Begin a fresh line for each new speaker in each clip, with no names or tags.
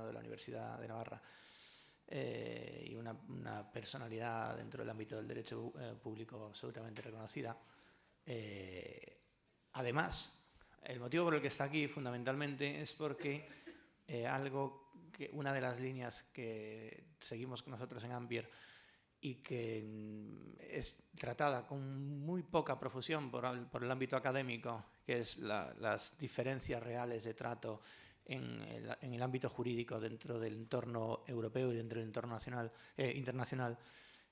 de la Universidad de Navarra eh, y una, personalidad dentro del ámbito del derecho eh, público absolutamente reconocida. Eh, además, el motivo por el que está aquí fundamentalmente es porque algo que una de las líneas que seguimos nosotros en Ampier y que mm, es tratada con muy poca profusión por, el ámbito académico, que es las diferencias reales de trato en el, ámbito jurídico dentro del entorno europeo y dentro del entorno nacional, eh, internacional.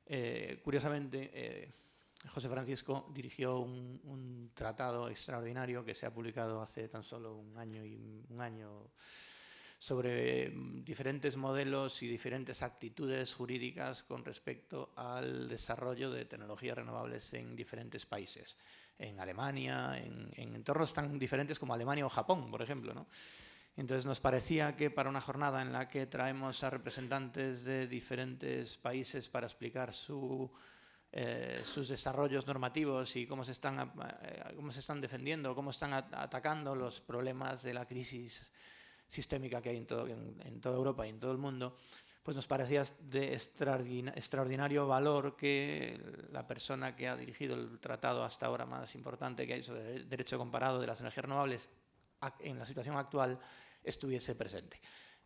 Eh, curiosamente, eh, José Francisco dirigió un, un, tratado extraordinario que se ha publicado hace tan solo un año y un año sobre mm, diferentes modelos y diferentes actitudes jurídicas con respecto al desarrollo de tecnologías renovables en diferentes países, en Alemania, en, entornos tan diferentes como Alemania o Japón, por ejemplo. ¿no? Entonces nos parecía que para una jornada en la que traemos a representantes de diferentes países para explicar eh, sus desarrollos normativos y cómo se están, eh, cómo se están defendiendo, cómo están atacando los problemas de la crisis sistémica que hay en, todo, en, toda Europa y en todo el mundo, pues nos parecía de extraordinario valor que la persona que ha dirigido el tratado hasta ahora más importante que hay sobre derecho comparado de las energías renovables en la situación actual estuviese presente.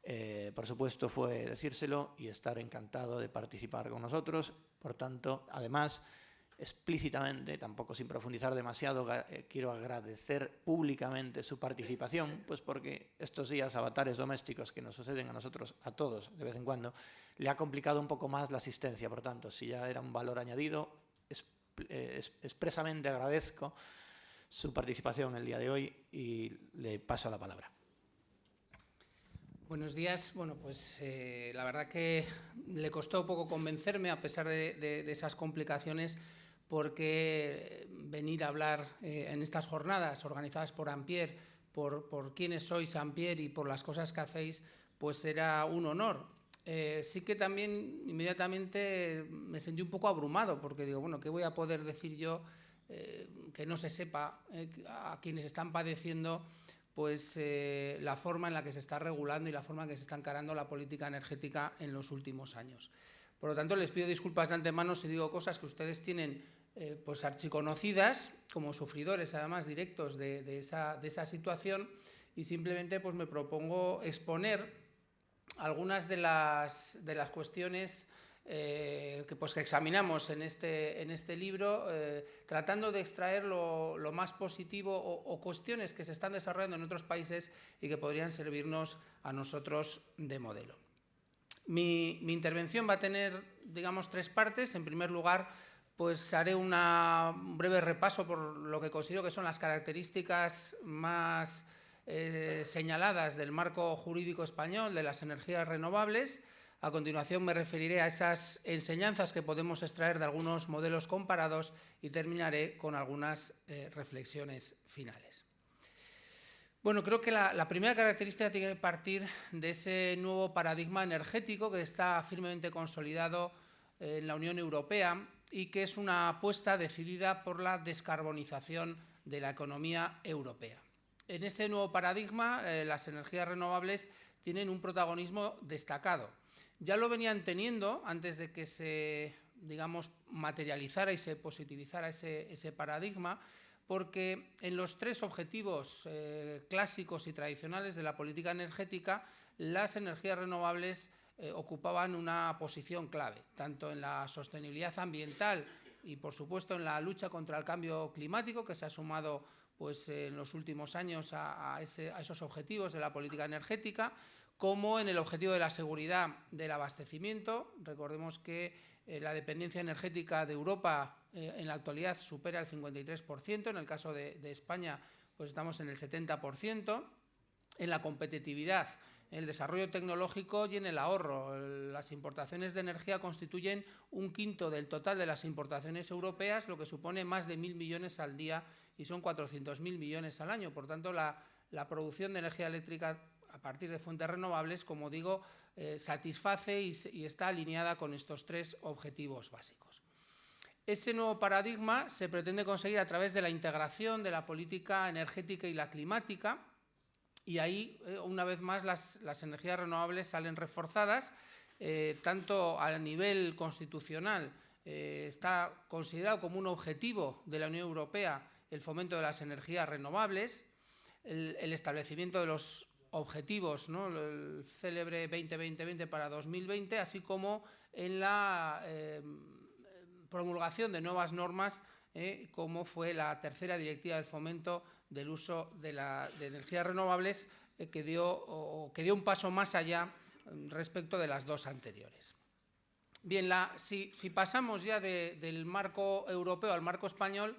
Eh, por supuesto fue decírselo y estar encantado de participar con nosotros. Por tanto, además, explícitamente, tampoco sin profundizar demasiado, eh, quiero agradecer públicamente su participación, pues porque estos días avatares domésticos que nos suceden a nosotros, a todos, de vez en cuando, le ha complicado un poco más la asistencia. Por tanto, si ya era un valor añadido, eh, expresamente agradezco su participación el día de hoy y le paso la palabra.
Buenos días. Bueno, pues eh, la verdad que le costó poco convencerme a pesar de esas complicaciones porque venir a hablar eh, en estas jornadas organizadas por Ampier, por, por quiénes sois Ampier y por las cosas que hacéis, pues era un honor. Eh, sí que también inmediatamente me sentí un poco abrumado, porque digo, bueno, ¿qué voy a poder decir yo eh, que no se sepa a quienes están padeciendo pues la forma en la que se está regulando y la forma en que se está encarando la política energética en los últimos años. Por lo tanto, les pido disculpas de antemano si digo cosas que ustedes tienen eh, pues archiconocidas, como sufridores además directos de, esa, situación, y simplemente pues me propongo exponer algunas de las, cuestiones eh, que, pues, que examinamos en este, en este libro, eh, tratando de extraer lo, más positivo o, cuestiones que se están desarrollando en otros países y que podrían servirnos a nosotros de modelo. Mi, intervención va a tener, digamos, tres partes. En primer lugar, pues haré un breve repaso por lo que considero que son las características más eh, señaladas del marco jurídico español de las energías renovables. A continuación me referiré a esas enseñanzas que podemos extraer de algunos modelos comparados y terminaré con algunas eh, reflexiones finales. Bueno, creo que la, primera característica tiene que partir de ese nuevo paradigma energético que está firmemente consolidado eh, en la Unión Europea y que es una apuesta decidida por la descarbonización de la economía europea. En ese nuevo paradigma, eh, las energías renovables tienen un protagonismo destacado. Ya lo venían teniendo antes de que se digamos, materializara y se positivizara ese paradigma, porque en los tres objetivos eh, clásicos y tradicionales de la política energética, las energías renovables eh, ocupaban una posición clave, tanto en la sostenibilidad ambiental y, por supuesto, en la lucha contra el cambio climático, que se ha sumado pues, en los últimos años a, esos objetivos de la política energética, como en el objetivo de la seguridad del abastecimiento. Recordemos que eh, la dependencia energética de Europa eh, en la actualidad supera el 53%, en el caso de, España pues estamos en el 70%, en la competitividad, en el desarrollo tecnológico y en el ahorro. Las importaciones de energía constituyen un quinto del total de las importaciones europeas, lo que supone más de mil millones al día y son 400.000 millones al año. Por tanto, la, producción de energía eléctrica a partir de fuentes renovables, como digo, eh, satisface y está alineada con estos tres objetivos básicos. Ese nuevo paradigma se pretende conseguir a través de la integración de la política energética y la climática y ahí, eh, una vez más, las, energías renovables salen reforzadas, eh, tanto a nivel constitucional, está considerado como un objetivo de la Unión Europea el fomento de las energías renovables, el, establecimiento de los objetivos, el célebre 2020 para 2020, así como en la promulgación de nuevas normas, como fue la tercera directiva del fomento del uso de, energías renovables eh, que, dio, que dio un paso más allá mm, respecto de las dos anteriores. Bien, si, pasamos ya del marco europeo al marco español,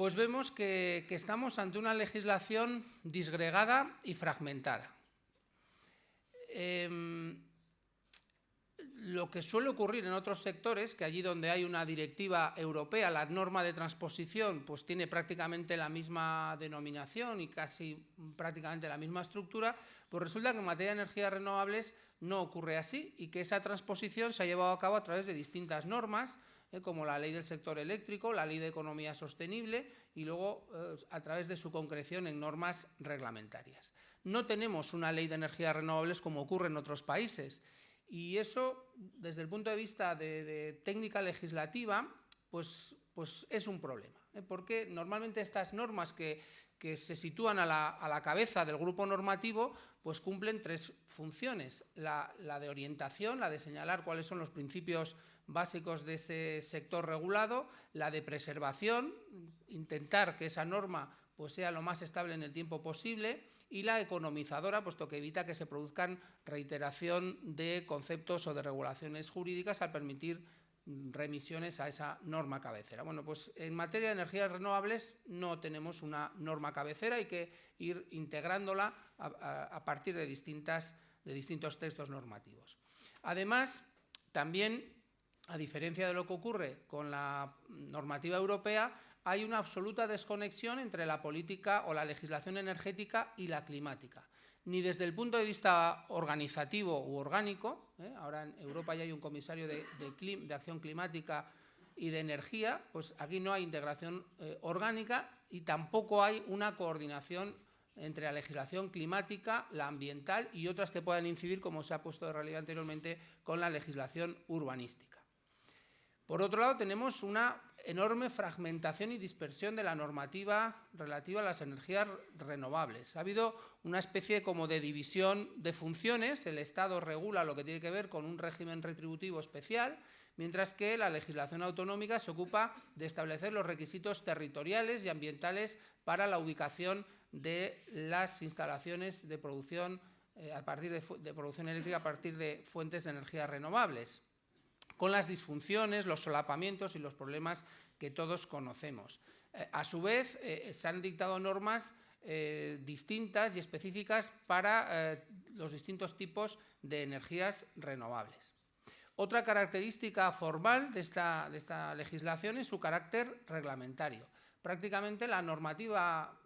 pues vemos que, estamos ante una legislación disgregada y fragmentada. Em, lo que suele ocurrir en otros sectores, que allí donde hay una directiva europea, la norma de transposición pues tiene prácticamente la misma denominación y casi prácticamente la misma estructura, pues resulta que en materia de energías renovables no ocurre así y que esa transposición se ha llevado a cabo a través de distintas normas, eh, como la ley del sector eléctrico, la ley de economía sostenible y luego eh, a través de su concreción en normas reglamentarias. No tenemos una ley de energías renovables como ocurre en otros países y eso, desde el punto de vista de, técnica legislativa, pues, pues, es un problema, ¿eh? porque normalmente estas normas que, se sitúan a la, cabeza del grupo normativo, pues cumplen tres funciones. La, de orientación, la de señalar cuáles son los principios básicos de ese sector regulado, la de preservación, intentar que esa norma pues, sea lo más estable en el tiempo posible, y la economizadora, puesto que evita que se produzcan reiteración de conceptos o de regulaciones jurídicas al permitir remisiones a esa norma cabecera. Bueno, pues en materia de energías renovables no tenemos una norma cabecera, hay que ir integrándola a, partir de, distintas, de distintos textos normativos. Además, también, a diferencia de lo que ocurre con la normativa europea, hay una absoluta desconexión entre la política o la legislación energética y la climática. Ni desde el punto de vista organizativo u orgánico, ¿eh? ahora en Europa ya hay un comisario de, acción climática y de energía, pues aquí no hay integración eh, orgánica y tampoco hay una coordinación entre la legislación climática, la ambiental y otras que puedan incidir, como se ha puesto de relieve anteriormente, con la legislación urbanística. Por otro lado, tenemos una enorme fragmentación y dispersión de la normativa relativa a las energías renovables. Ha habido una especie como de división de funciones. El Estado regula lo que tiene que ver con un régimen retributivo especial, mientras que la legislación autonómica se ocupa de establecer los requisitos territoriales y ambientales para la ubicación de las instalaciones de producción, eh, a partir de producción eléctrica a partir de fuentes de energías renovables con las disfunciones, los solapamientos y los problemas que todos conocemos. Eh, a su vez, eh, se han dictado normas eh, distintas y específicas para los distintos tipos de energías renovables. Otra característica formal de esta, de esta legislación es su carácter reglamentario. Prácticamente la normativa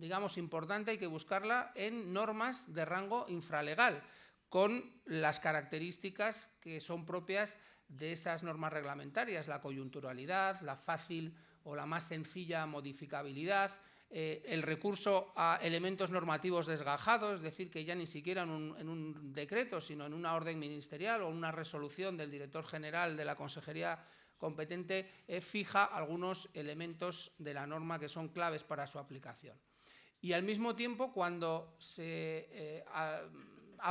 digamos, importante hay que buscarla en normas de rango infralegal, con las características que son propias de esas normas reglamentarias, la coyunturalidad, la fácil o la más sencilla modificabilidad, eh, el recurso a elementos normativos desgajados, es decir, que ya ni siquiera en un, decreto, sino en una orden ministerial o una resolución del director general de la Consejería competente, eh, fija algunos elementos de la norma que son claves para su aplicación. Y al mismo tiempo, cuando se eh,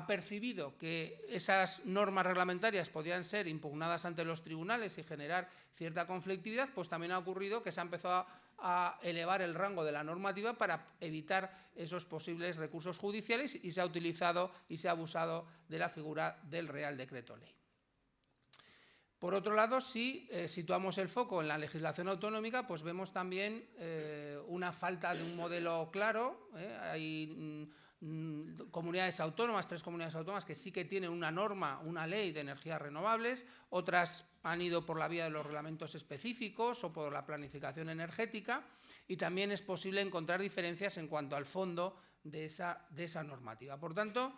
percibido que esas normas reglamentarias podían ser impugnadas ante los tribunales y generar cierta conflictividad, pues también ha ocurrido que se ha empezado a, elevar el rango de la normativa para evitar esos posibles recursos judiciales y se ha utilizado y se ha abusado de la figura del Real Decreto Ley. Por otro lado, si eh, situamos el foco en la legislación autonómica, pues vemos también eh, una falta de un modelo claro. Eh, hay Mm, comunidades autónomas, tres comunidades autónomas que sí que tienen una norma, una ley de energías renovables, otras han ido por la vía de los reglamentos específicos o por la planificación energética y también es posible encontrar diferencias en cuanto al fondo de esa, de esa normativa. Por tanto,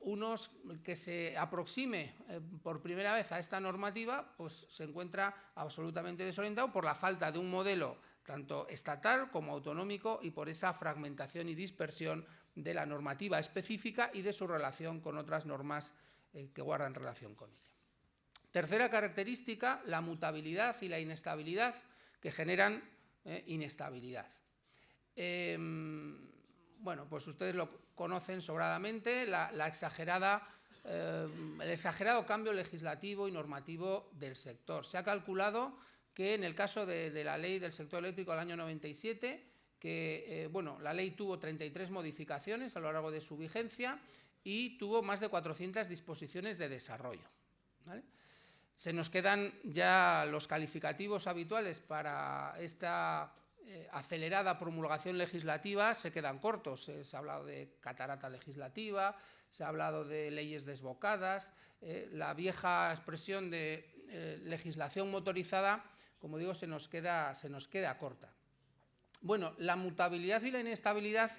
unos que se aproxime eh, por primera vez a esta normativa, pues se encuentra absolutamente desorientado por la falta de un modelo tanto estatal como autonómico, y por esa fragmentación y dispersión de la normativa específica y de su relación con otras normas eh, que guardan relación con ella. Tercera característica, la mutabilidad y la inestabilidad que generan eh, inestabilidad. Em, bueno, pues ustedes lo conocen sobradamente, la, exagerada, em, el exagerado cambio legislativo y normativo del sector. Se ha calculado que en el caso de, la ley del sector eléctrico del año 97, que eh, bueno, la ley tuvo 33 modificaciones a lo largo de su vigencia y tuvo más de 400 disposiciones de desarrollo. Se nos quedan ya los calificativos habituales para esta eh, acelerada promulgación legislativa, se quedan cortos. Eh, se ha hablado de catarata legislativa, se ha hablado de leyes desbocadas, la vieja expresión de legislación motorizada, como digo, se nos, queda, se nos queda corta. Bueno, la mutabilidad y la inestabilidad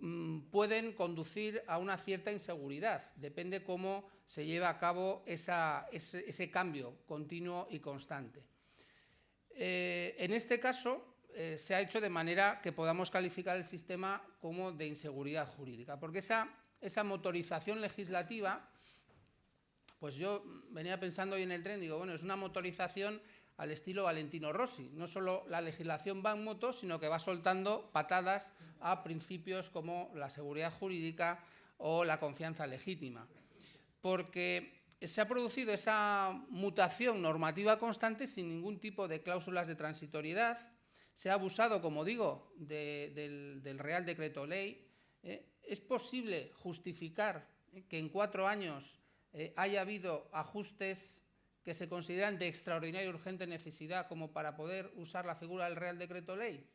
Mm, pueden conducir a una cierta inseguridad. Depende cómo se lleva a cabo ese, cambio continuo y constante. Eh, en este caso, eh, se ha hecho de manera que podamos calificar el sistema como de inseguridad jurídica, porque esa, esa motorización legislativa, pues yo venía pensando hoy en el tren, digo, bueno, es una motorización al estilo Valentino Rossi. No solo la legislación va en moto, sino que va soltando patadas a principios como la seguridad jurídica o la confianza legítima. Porque se ha producido esa mutación normativa constante sin ningún tipo de cláusulas de transitoriedad. Se ha abusado, como digo, del, Real Decreto Ley. ¿eh? es posible justificar que en cuatro años eh, haya habido ajustes que se consideran de extraordinaria y urgente necesidad como para poder usar la figura del Real Decreto Ley?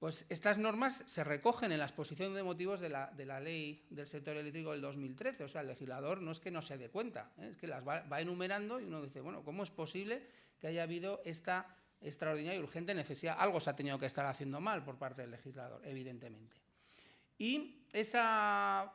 Pues estas normas se recogen en la exposición de motivos de la, ley del sector eléctrico del 2013. O sea, el legislador no es que no se dé cuenta, ¿eh? es que las va, enumerando y uno dice, bueno, ¿cómo es posible que haya habido esta extraordinaria y urgente necesidad? Algo se ha tenido que estar haciendo mal por parte del legislador, evidentemente. Y esa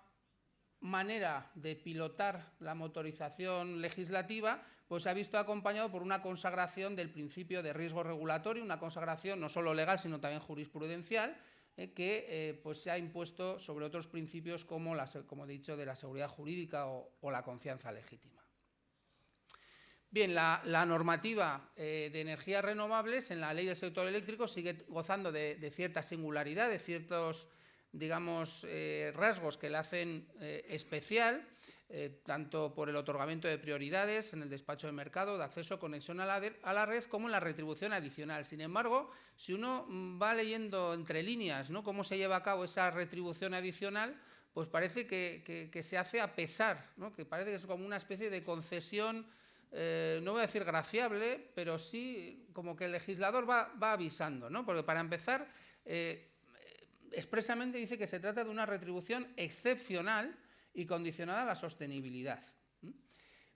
manera de pilotar la motorización legislativa pues se ha visto acompañado por una consagración del principio de riesgo regulatorio, una consagración no solo legal sino también jurisprudencial, eh, que eh, pues se ha impuesto sobre otros principios como, la, como he dicho, de la seguridad jurídica o, la confianza legítima. Bien, la, normativa eh, de energías renovables en la ley del sector eléctrico sigue gozando de, de cierta singularidad, de ciertos digamos, eh, rasgos que la hacen eh, especial, eh, tanto por el otorgamiento de prioridades en el despacho de mercado, de acceso, conexión a la, red, como en la retribución adicional. Sin embargo, si uno mm, va leyendo entre líneas ¿no? cómo se lleva a cabo esa retribución adicional, pues parece que, se hace a pesar, ¿no? que parece que es como una especie de concesión, no voy a decir graciable, pero sí como que el legislador va, avisando, ¿no? porque para empezar, expresamente dice que se trata de una retribución excepcional y condicionada a la sostenibilidad.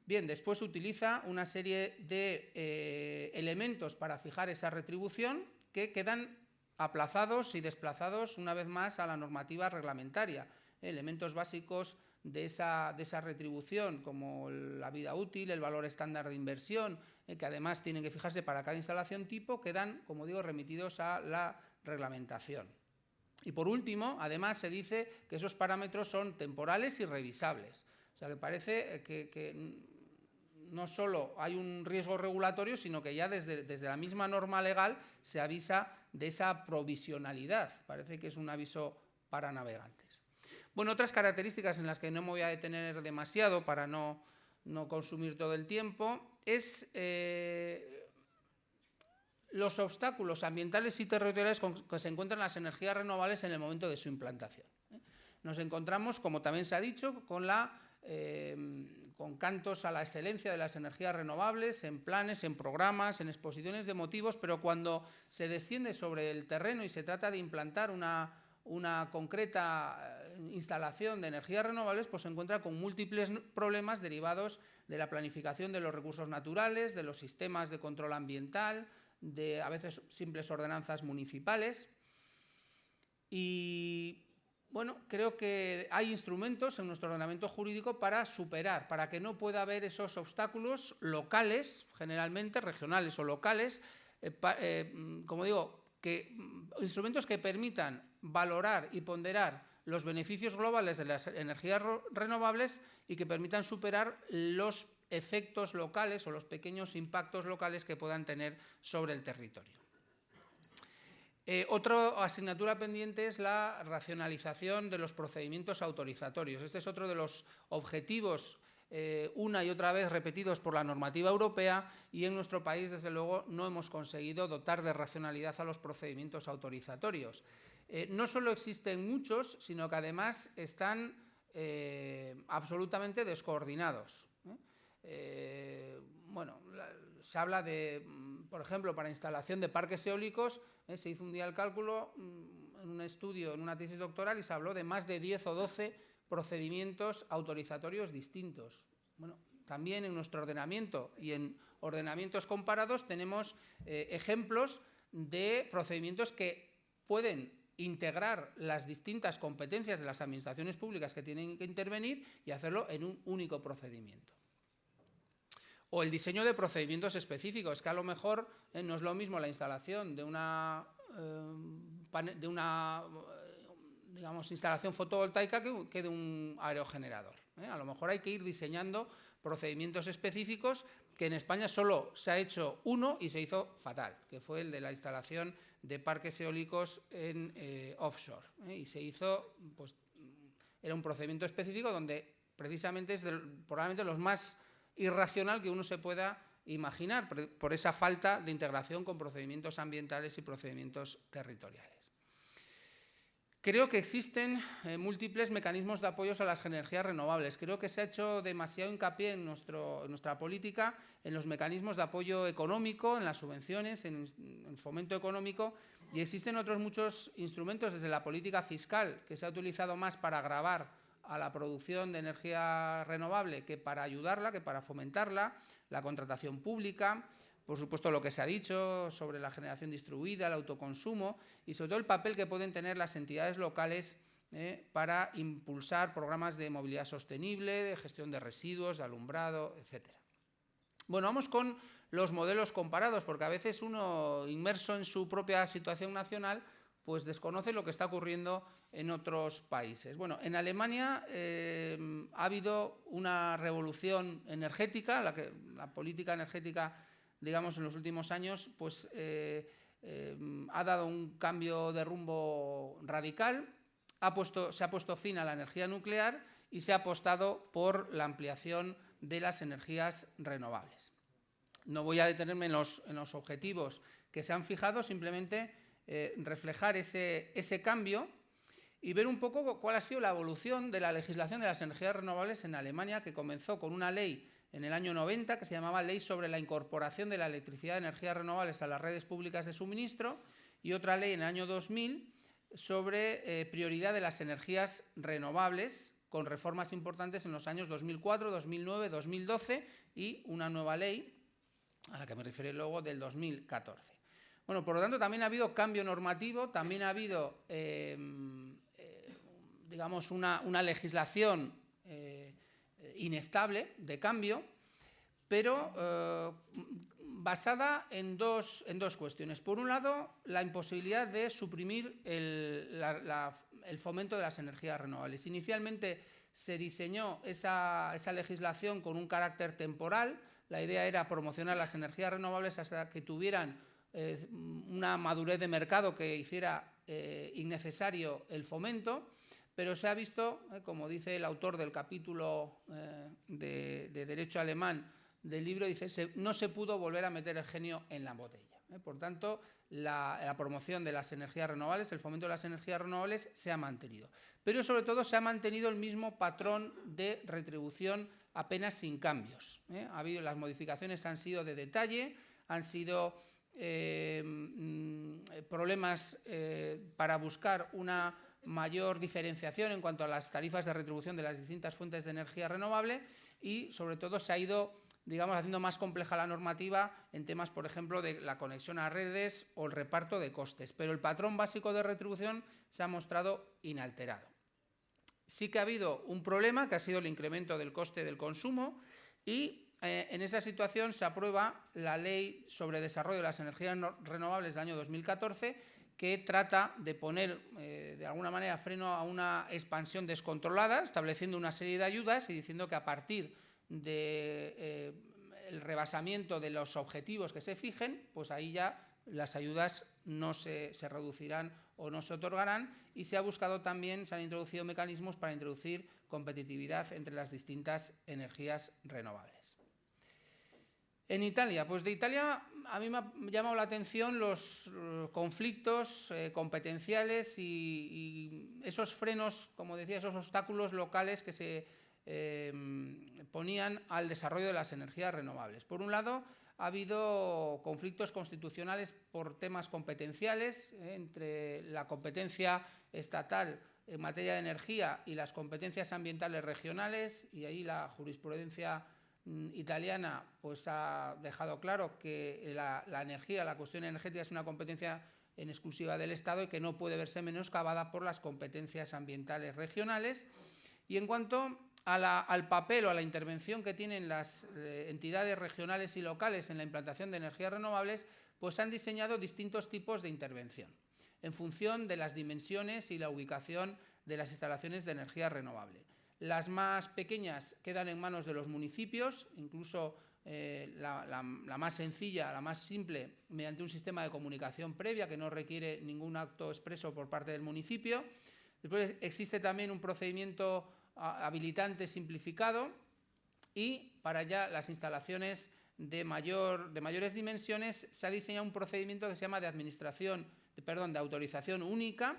Bien, después utiliza una serie de eh, elementos para fijar esa retribución que quedan aplazados y desplazados una vez más a la normativa reglamentaria. Elementos básicos de esa, de esa, retribución, como la vida útil, el valor estándar de inversión, eh, que además tienen que fijarse para cada instalación tipo, quedan, como digo, remitidos a la reglamentación. Y por último, además se dice que esos parámetros son temporales y revisables. O sea, que parece eh, que, no solo hay un riesgo regulatorio, sino que ya desde, desde, la misma norma legal se avisa de esa provisionalidad. Parece que es un aviso para navegantes. Bueno, otras características en las que no me voy a detener demasiado para no, no consumir todo el tiempo es eh, los obstáculos ambientales y territoriales con que se encuentran las energías renovables en el momento de su implantación. ¿eh? Nos encontramos, como también se ha dicho, eh, con cantos a la excelencia de las energías renovables, en planes, en programas, en exposiciones de motivos, pero cuando se desciende sobre el terreno y se trata de implantar una, una concreta eh, instalación de energías renovables, pues se encuentra con múltiples problemas derivados de la planificación de los recursos naturales, de los sistemas de control ambiental, de a veces simples ordenanzas municipales. Y bueno, creo que hay instrumentos en nuestro ordenamiento jurídico para superar, para que no pueda haber esos obstáculos locales, generalmente regionales o locales, mm, como digo, que, mm, instrumentos que permitan valorar y ponderar los beneficios globales de las energías renovables y que permitan superar los efectos locales o los pequeños impactos locales que puedan tener sobre el territorio. Eh, otra asignatura pendiente es la racionalización de los procedimientos autorizatorios. Este es otro de los objetivos eh, una y otra vez repetidos por la normativa europea y en nuestro país, desde luego, no hemos conseguido dotar de racionalidad a los procedimientos autorizatorios. Eh, no solo existen muchos, sino que además están absolutamente descoordinados. Bueno, se habla de, por ejemplo, para instalación de parques eólicos, ¿eh? Se hizo un día el cálculo mm, en un estudio, en una tesis doctoral, y se habló de más de 10 o 12 procedimientos autorizatorios distintos. Bueno, también en nuestro ordenamiento y en ordenamientos comparados tenemos eh, ejemplos de procedimientos que pueden integrar las distintas competencias de las administraciones públicas que tienen que intervenir y hacerlo en un único procedimiento. O el diseño de procedimientos específicos, que a lo mejor eh, no es lo mismo la instalación de una, eh, de una digamos, instalación fotovoltaica que, de un aerogenerador. ¿eh? A lo mejor hay que ir diseñando procedimientos específicos que en España solo se ha hecho uno y se hizo fatal, que fue el de la instalación de parques eólicos en offshore. Y se hizo, pues, era un procedimiento específico donde precisamente es probablemente los más irracional que uno se pueda imaginar por esa falta de integración con procedimientos ambientales y procedimientos territoriales. Creo que existen eh, múltiples mecanismos de apoyo a las energías renovables. Creo que se ha hecho demasiado hincapié en, nuestra política en los mecanismos de apoyo económico, en las subvenciones, en el fomento económico y existen otros muchos instrumentos desde la política fiscal que se ha utilizado más para agravar a la producción de energía renovable que para ayudarla, que para fomentarla, la contratación pública, por supuesto lo que se ha dicho sobre la generación distribuida, el autoconsumo y sobre todo el papel que pueden tener las entidades locales eh, para impulsar programas de movilidad sostenible, de gestión de residuos, de alumbrado, etc. Bueno, vamos con los modelos comparados, porque a veces uno, inmerso en su propia situación nacional, pues desconoce lo que está ocurriendo en otros países. Bueno, en Alemania eh, ha habido una revolución energética, la, que, la política energética, digamos, en los últimos años, pues eh, eh, ha dado un cambio de rumbo radical, se ha puesto fin a la energía nuclear y se ha apostado por la ampliación de las energías renovables. No voy a detenerme en los, en los objetivos que se han fijado, simplemente eh, reflejar ese, ese cambio y ver un poco cuál ha sido la evolución de la legislación de las energías renovables en Alemania, que comenzó con una ley en el año 90 que se llamaba Ley sobre la incorporación de la electricidad de energías renovables a las redes públicas de suministro y otra ley en el año 2000 sobre eh, prioridad de las energías renovables con reformas importantes en los años 2004, 2009, 2012 y una nueva ley a la que me refiero luego del 2014. Bueno, por lo tanto, también ha habido cambio normativo, también ha habido, em, eh, digamos, una, legislación eh, inestable de cambio, pero eh, basada en dos, cuestiones. Por un lado, la imposibilidad de suprimir el, fomento de las energías renovables. Inicialmente se diseñó esa legislación con un carácter temporal. La idea era promocionar las energías renovables hasta que tuvieran una madurez de mercado que hiciera eh, innecesario el fomento, pero se ha visto, eh, como dice el autor del capítulo eh, de, Derecho Alemán del libro, dice, no se pudo volver a meter el genio en la botella. Por tanto, la, promoción de las energías renovables, el fomento de las energías renovables se ha mantenido. Pero sobre todo se ha mantenido el mismo patrón de retribución apenas sin cambios. Ha habido, las modificaciones han sido de detalle, han sido eh, mm, problemas eh, para buscar una mayor diferenciación en cuanto a las tarifas de retribución de las distintas fuentes de energía renovable y, sobre todo, se ha ido digamos, haciendo más compleja la normativa en temas, por ejemplo, de la conexión a redes o el reparto de costes. Pero el patrón básico de retribución se ha mostrado inalterado. Sí que ha habido un problema, que ha sido el incremento del coste del consumo y eh, en esa situación se aprueba la Ley sobre Desarrollo de las Energías Renovables del año 2014, que trata de poner, eh, de alguna manera, freno a una expansión descontrolada, estableciendo una serie de ayudas y diciendo que a partir del de, eh, rebasamiento de los objetivos que se fijen, pues ahí ya las ayudas no se, se, reducirán o no se otorgarán y se ha buscado también, se han introducido mecanismos para introducir competitividad entre las distintas energías renovables. En Italia, pues de Italia a mí me ha llamado la atención los eh, conflictos eh, competenciales y, esos frenos, como decía, esos obstáculos locales que se eh, ponían al desarrollo de las energías renovables. Por un lado, ha habido conflictos constitucionales por temas competenciales entre la competencia estatal en materia de energía y las competencias ambientales regionales y ahí la jurisprudencia italiana pues ha dejado claro que la, energía, la cuestión energética es una competencia en exclusiva del Estado y que no puede verse menoscabada por las competencias ambientales regionales. Y en cuanto al papel o a la intervención que tienen las eh, entidades regionales y locales en la implantación de energías renovables, pues han diseñado distintos tipos de intervención en función de las dimensiones y la ubicación de las instalaciones de energía renovable. Las más pequeñas quedan en manos de los municipios, incluso eh, la, más sencilla, la más simple, mediante un sistema de comunicación previa que no requiere ningún acto expreso por parte del municipio. Después existe también un procedimiento habilitante simplificado y para ya las instalaciones de, mayor, de mayores dimensiones se ha diseñado un procedimiento que se llama de administración, perdón, de autorización única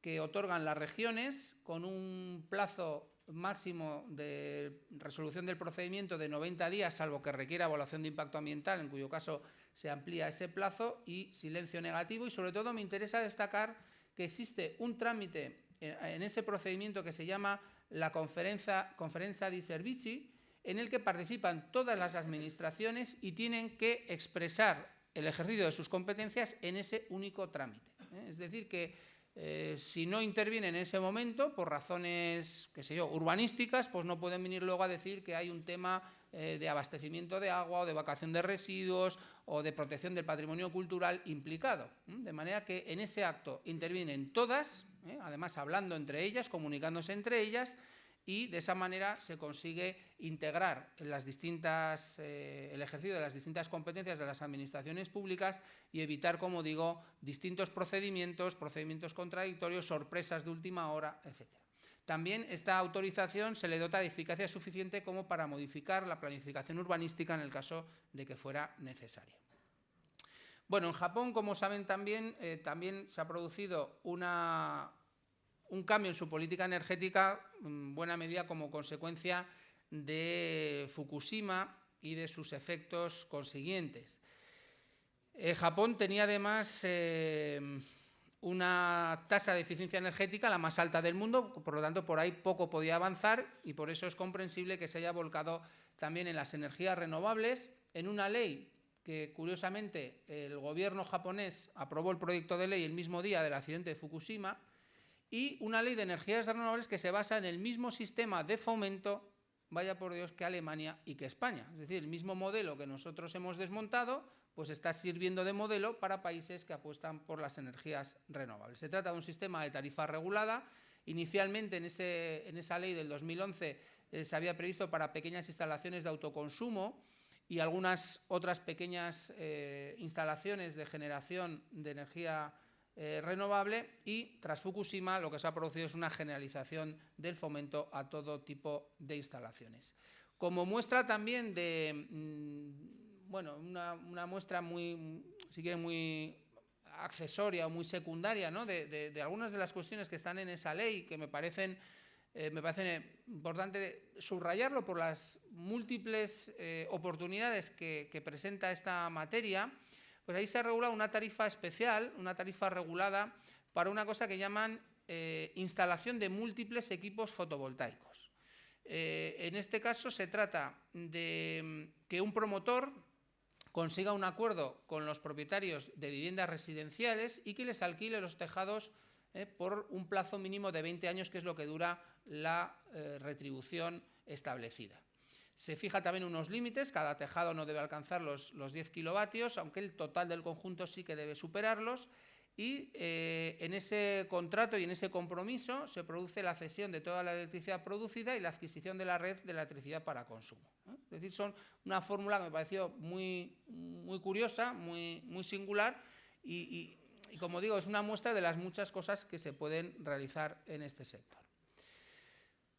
que otorgan las regiones con un plazo máximo de resolución del procedimiento de 90 días, salvo que requiera evaluación de impacto ambiental, en cuyo caso se amplía ese plazo, y silencio negativo. Y sobre todo me interesa destacar que existe un trámite en ese procedimiento que se llama la conferencia, conferencia di servizi, en el que participan todas las administraciones y tienen que expresar el ejercicio de sus competencias en ese único trámite. ¿eh? Es decir, que eh, si no intervienen en ese momento, por razones, qué sé yo, urbanísticas, pues no pueden venir luego a decir que hay un tema eh, de abastecimiento de agua o de vacación de residuos o de protección del patrimonio cultural implicado. De manera que en ese acto intervienen todas, ¿eh? además hablando entre ellas, comunicándose entre ellas, y de esa manera se consigue integrar eh, el ejercicio de las distintas competencias de las administraciones públicas y evitar, como digo, distintos procedimientos, procedimientos contradictorios, sorpresas de última hora, etc. También esta autorización se le dota de eficacia suficiente como para modificar la planificación urbanística en el caso de que fuera necesario. Bueno, en Japón, como saben también, eh, también se ha producido una, un cambio en su política energética, en buena medida como consecuencia de Fukushima y de sus efectos consiguientes. Eh, Japón tenía además eh, una tasa de eficiencia energética la más alta del mundo, por lo tanto por ahí poco podía avanzar y por eso es comprensible que se haya volcado también en las energías renovables, en una ley que curiosamente el gobierno japonés aprobó el proyecto de ley el mismo día del accidente de Fukushima, y una ley de energías renovables que se basa en el mismo sistema de fomento, vaya por Dios, que Alemania y que España. Es decir, el mismo modelo que nosotros hemos desmontado, pues está sirviendo de modelo para países que apuestan por las energías renovables. Se trata de un sistema de tarifa regulada. Inicialmente en, ese, en esa ley del 2011 eh, se había previsto para pequeñas instalaciones de autoconsumo y algunas otras pequeñas eh, instalaciones de generación de energía eh, renovable y tras Fukushima lo que se ha producido es una generalización del fomento a todo tipo de instalaciones. Como muestra también de, mm, bueno, una, muestra muy, si quieren, muy accesoria o muy secundaria ¿no? de, algunas de las cuestiones que están en esa ley que me parecen, eh, me parece importante subrayarlo por las múltiples eh, oportunidades que presenta esta materia, pues ahí se regula una tarifa especial, una tarifa regulada para una cosa que llaman eh, instalación de múltiples equipos fotovoltaicos. Eh, en este caso se trata de mm, que un promotor consiga un acuerdo con los propietarios de viviendas residenciales y que les alquile los tejados eh, por un plazo mínimo de 20 años, que es lo que dura la retribución establecida. Se fija también unos límites, cada tejado no debe alcanzar los, los 10 kilovatios, aunque el total del conjunto sí que debe superarlos, y eh, en ese contrato y en ese compromiso se produce la cesión de toda la electricidad producida y la adquisición de la red de electricidad para consumo. Es decir, son una fórmula que me pareció muy, muy curiosa, muy, muy singular y, como digo, es una muestra de las muchas cosas que se pueden realizar en este sector.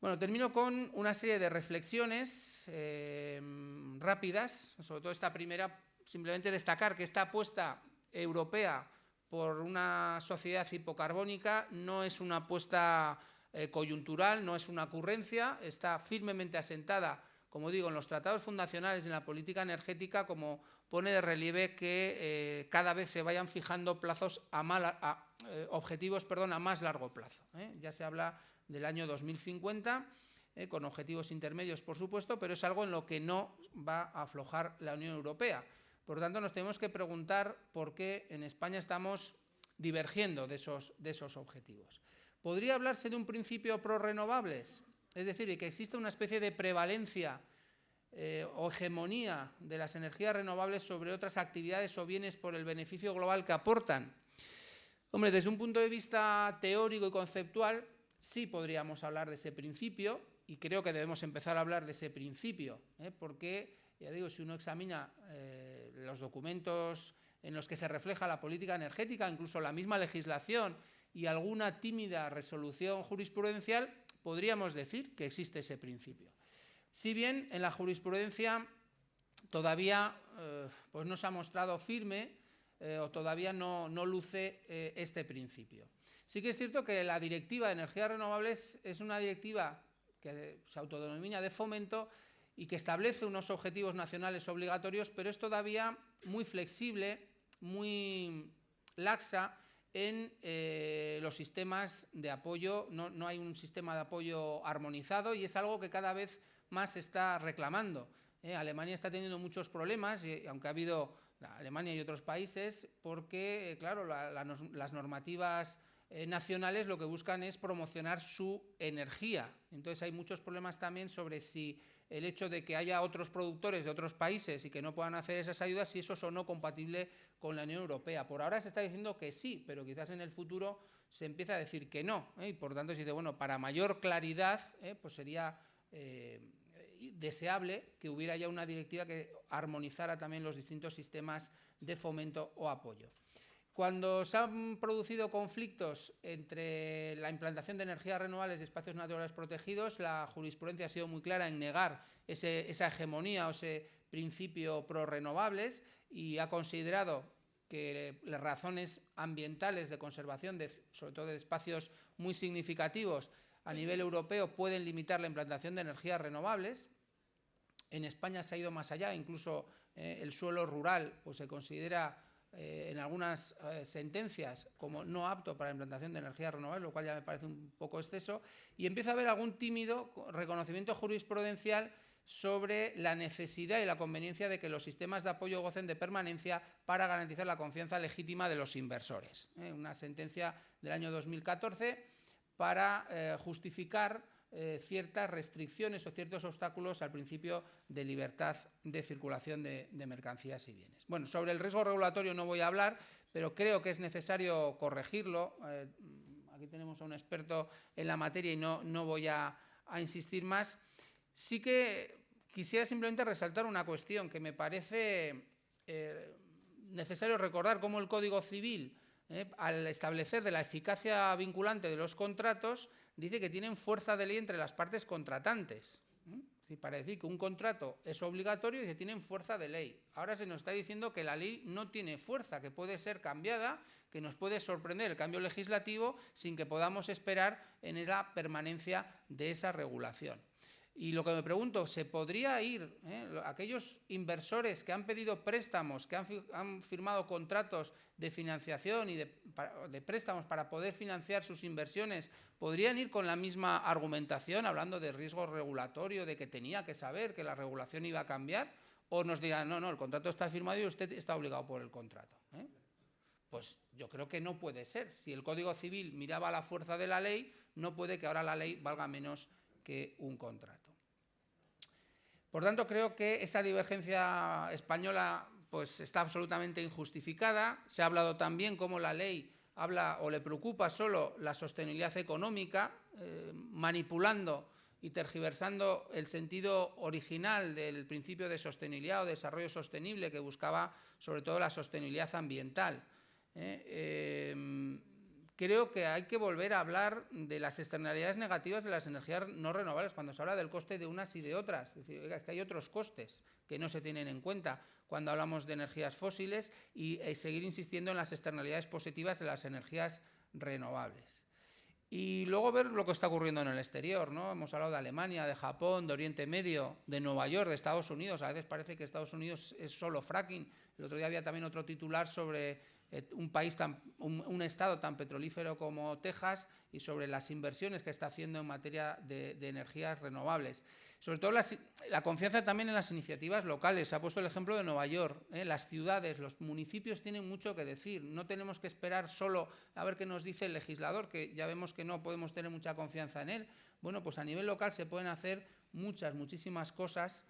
Bueno, termino con una serie de reflexiones eh, rápidas, sobre todo esta primera, simplemente destacar que esta apuesta europea por una sociedad hipocarbónica no es una apuesta eh, coyuntural, no es una ocurrencia, está firmemente asentada, como digo, en los tratados fundacionales y en la política energética, como pone de relieve que eh, cada vez se vayan fijando plazos a, eh, objetivos perdón, a más largo plazo. Ya se habla del año 2050, con objetivos intermedios, por supuesto, pero es algo en lo que no va a aflojar la Unión Europea. Por lo tanto, nos tenemos que preguntar por qué en España estamos divergiendo de esos, de esos objetivos. ¿Podría hablarse de un principio pro-renovables? Es decir, de que existe una especie de prevalencia eh, o hegemonía de las energías renovables sobre otras actividades o bienes por el beneficio global que aportan. Hombre, desde un punto de vista teórico y conceptual, sí podríamos hablar de ese principio y creo que debemos empezar a hablar de ese principio, ¿eh? porque, ya digo, si uno examina eh, los documentos en los que se refleja la política energética, incluso la misma legislación y alguna tímida resolución jurisprudencial, podríamos decir que existe ese principio. Si bien en la jurisprudencia todavía eh, pues no se ha mostrado firme o todavía no, luce eh, este principio. Sí que es cierto que la Directiva de Energías Renovables es una directiva que se autodenomina de fomento y que establece unos objetivos nacionales obligatorios, pero es todavía muy flexible, muy laxa en eh, los sistemas de apoyo. No, hay un sistema de apoyo armonizado y es algo que cada vez más se está reclamando. ¿eh? Alemania está teniendo muchos problemas, y, aunque ha habido Alemania y otros países, porque, eh, claro, las normativas nacionales lo que buscan es promocionar su energía. Entonces hay muchos problemas también sobre si el hecho de que haya otros productores de otros países y que no puedan hacer esas ayudas, si eso es o no compatible con la Unión Europea. Por ahora se está diciendo que sí, pero quizás en el futuro se empieza a decir que no. ¿eh? Y por tanto se dice, bueno, para mayor claridad, ¿eh? pues sería eh, deseable que hubiera ya una directiva que armonizara también los distintos sistemas de fomento o apoyo. Cuando se han producido conflictos entre la implantación de energías renovables y espacios naturales protegidos, la jurisprudencia ha sido muy clara en negar esa hegemonía o ese principio pro-renovables y ha considerado que las razones ambientales de conservación, sobre todo de espacios muy significativos a nivel europeo, pueden limitar la implantación de energías renovables. En España se ha ido más allá, incluso eh, el suelo rural pues, se considera eh, en algunas eh, sentencias como no apto para la implantación de energías renovables, lo cual ya me parece un poco exceso, y empieza a haber algún tímido reconocimiento jurisprudencial sobre la necesidad y la conveniencia de que los sistemas de apoyo gocen de permanencia para garantizar la confianza legítima de los inversores. ¿eh? Una sentencia del año 2014 para justificar eh, ciertas restricciones o ciertos obstáculos al principio de libertad de circulación de, mercancías y bienes. Bueno, sobre el riesgo regulatorio no voy a hablar, pero creo que es necesario corregirlo. Eh, aquí tenemos a un experto en la materia y no, no voy a, insistir más. Sí que quisiera simplemente resaltar una cuestión que me parece eh, necesario recordar, cómo el Código Civil, al establecer de la eficacia vinculante de los contratos, dice que tienen fuerza de ley entre las partes contratantes. para decir que un contrato es obligatorio, dice tienen fuerza de ley. Ahora se nos está diciendo que la ley no tiene fuerza, que puede ser cambiada, que nos puede sorprender el cambio legislativo sin que podamos esperar en la permanencia de esa regulación. Y lo que me pregunto, ¿se podría ir eh, aquellos inversores que han pedido préstamos, que han, firmado contratos de financiación y de, préstamos para poder financiar sus inversiones, podrían ir con la misma argumentación, hablando de riesgo regulatorio, de que tenía que saber que la regulación iba a cambiar? ¿O nos digan, no, no, el contrato está firmado y usted está obligado por el contrato? ¿eh? Pues yo creo que no puede ser. Si el Código Civil miraba la fuerza de la ley, no puede que ahora la ley valga menos que un contrato. Por tanto, creo que esa divergencia española pues, está absolutamente injustificada. Se ha hablado también cómo la ley habla o le preocupa solo la sostenibilidad económica, eh, manipulando y tergiversando el sentido original del principio de sostenibilidad o desarrollo sostenible que buscaba sobre todo la sostenibilidad ambiental. ¿eh? Em, creo que hay que volver a hablar de las externalidades negativas de las energías no renovables cuando se habla del coste de unas y de otras. Es decir, es que hay otros costes que no se tienen en cuenta cuando hablamos de energías fósiles y eh, seguir insistiendo en las externalidades positivas de las energías renovables. Y luego ver lo que está ocurriendo en el exterior, ¿no? Hemos hablado de Alemania, de Japón, de Oriente Medio, de Nueva York, de Estados Unidos. A veces parece que Estados Unidos es solo fracking. El otro día había también otro titular sobre eh, un país tan, un, estado tan petrolífero como Texas y sobre las inversiones que está haciendo en materia de, energías renovables. Sobre todo la confianza también en las iniciativas locales. Se ha puesto el ejemplo de Nueva York. ¿eh? Las ciudades, los municipios tienen mucho que decir. No tenemos que esperar solo a ver qué nos dice el legislador, que ya vemos que no podemos tener mucha confianza en él. Bueno, pues a nivel local se pueden hacer muchas, muchísimas cosas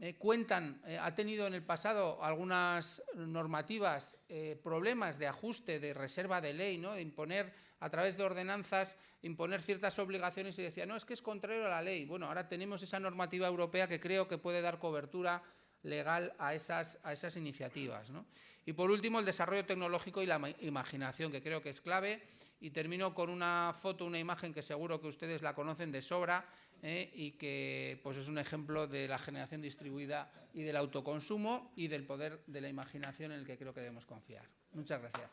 eh, cuentan, eh, ha tenido en el pasado algunas normativas eh, problemas de ajuste, de reserva de ley, ¿no? de imponer a través de ordenanzas, imponer ciertas obligaciones y decía, no, es que es contrario a la ley. Bueno, ahora tenemos esa normativa europea que creo que puede dar cobertura legal a esas, a esas iniciativas. Y por último, el desarrollo tecnológico y la imaginación, que creo que es clave. Y termino con una foto, una imagen que seguro que ustedes la conocen de sobra, ¿eh? y que pues, es un ejemplo de la generación distribuida y del autoconsumo y del poder de la imaginación en el que creo que debemos confiar. Muchas gracias.